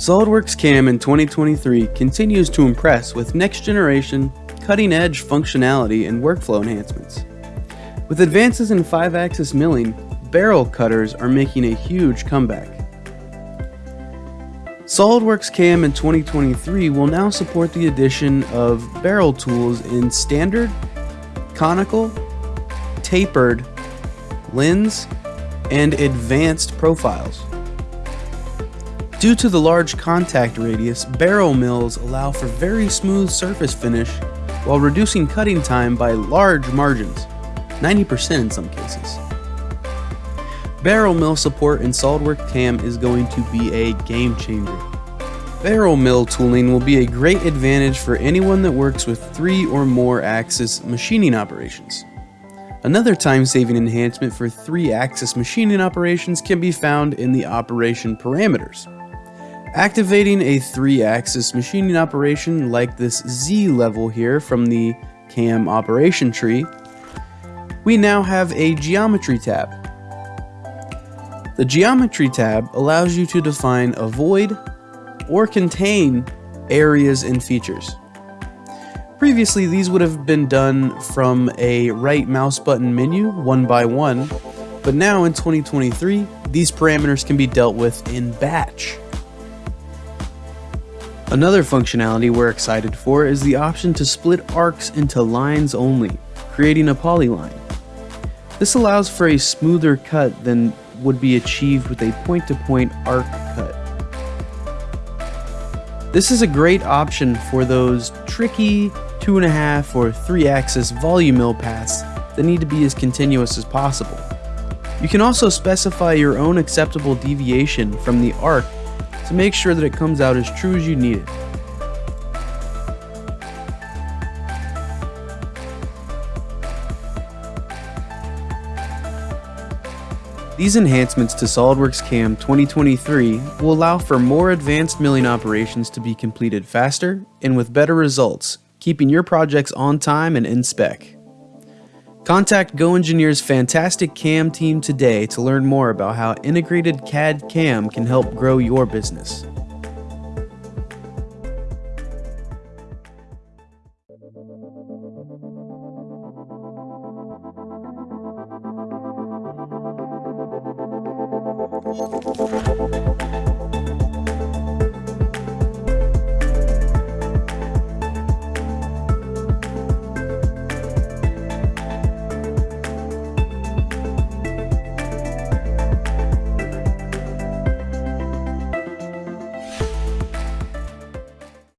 SOLIDWORKS CAM in 2023 continues to impress with next generation, cutting edge functionality and workflow enhancements. With advances in 5 axis milling, barrel cutters are making a huge comeback. SOLIDWORKS CAM in 2023 will now support the addition of barrel tools in standard, conical, tapered, lens, and advanced profiles. Due to the large contact radius, barrel mills allow for very smooth surface finish while reducing cutting time by large margins, 90% in some cases. Barrel mill support in SOLIDWORKS CAM is going to be a game changer. Barrel mill tooling will be a great advantage for anyone that works with three or more axis machining operations. Another time-saving enhancement for three-axis machining operations can be found in the operation parameters. Activating a three-axis machining operation like this Z level here from the CAM operation tree, we now have a geometry tab. The geometry tab allows you to define a void or contain areas and features. Previously, these would have been done from a right mouse button menu, one by one, but now in 2023, these parameters can be dealt with in batch. Another functionality we're excited for is the option to split arcs into lines only, creating a polyline. This allows for a smoother cut than would be achieved with a point-to-point -point arc cut. This is a great option for those tricky two and a half or three axis volume mill paths that need to be as continuous as possible. You can also specify your own acceptable deviation from the arc to make sure that it comes out as true as you need it. These enhancements to SOLIDWORKS CAM 2023 will allow for more advanced milling operations to be completed faster and with better results, keeping your projects on time and in spec. Contact GoEngineer's fantastic CAM team today to learn more about how integrated CAD CAM can help grow your business.